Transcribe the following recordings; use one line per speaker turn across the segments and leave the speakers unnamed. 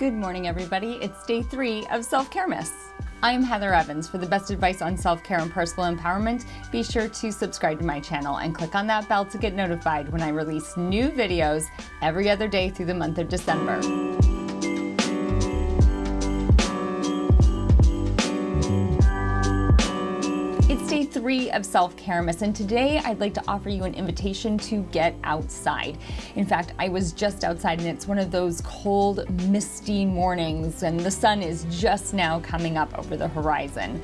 Good morning, everybody. It's day three of Self Care Miss. I'm Heather Evans. For the best advice on self care and personal empowerment, be sure to subscribe to my channel and click on that bell to get notified when I release new videos every other day through the month of December. Day three of Self Care Miss, and today I'd like to offer you an invitation to get outside. In fact, I was just outside, and it's one of those cold, misty mornings, and the sun is just now coming up over the horizon.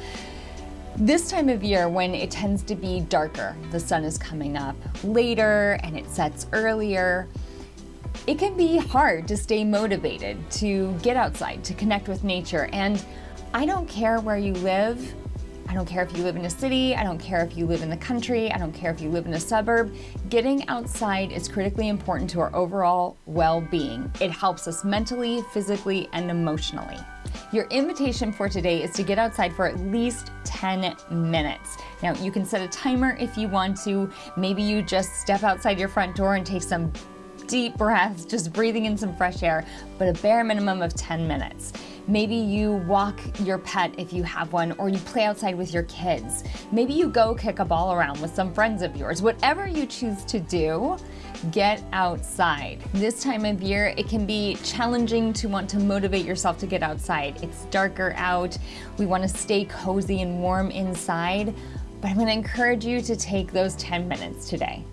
This time of year, when it tends to be darker, the sun is coming up later and it sets earlier. It can be hard to stay motivated to get outside, to connect with nature, and I don't care where you live don't care if you live in a city, I don't care if you live in the country, I don't care if you live in a suburb. Getting outside is critically important to our overall well-being. It helps us mentally, physically, and emotionally. Your invitation for today is to get outside for at least 10 minutes. Now, you can set a timer if you want to. Maybe you just step outside your front door and take some deep breaths, just breathing in some fresh air, but a bare minimum of 10 minutes. Maybe you walk your pet if you have one, or you play outside with your kids. Maybe you go kick a ball around with some friends of yours. Whatever you choose to do, get outside. This time of year, it can be challenging to want to motivate yourself to get outside. It's darker out. We want to stay cozy and warm inside, but I'm going to encourage you to take those 10 minutes today.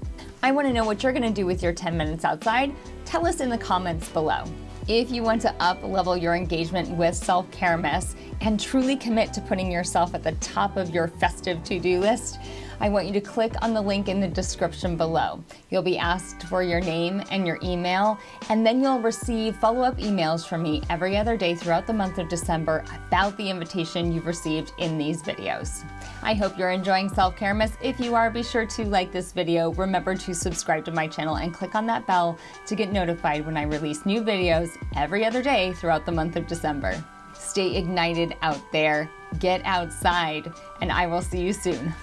I want to know what you're going to do with your 10 minutes outside. Tell us in the comments below. If you want to up level your engagement with Self-Care mess and truly commit to putting yourself at the top of your festive to-do list, I want you to click on the link in the description below. You'll be asked for your name and your email, and then you'll receive follow-up emails from me every other day throughout the month of December about the invitation you've received in these videos. I hope you're enjoying Self-Care Miss. If you are, be sure to like this video. Remember to subscribe to my channel and click on that bell to get notified when I release new videos every other day throughout the month of December. Stay ignited out there, get outside, and I will see you soon.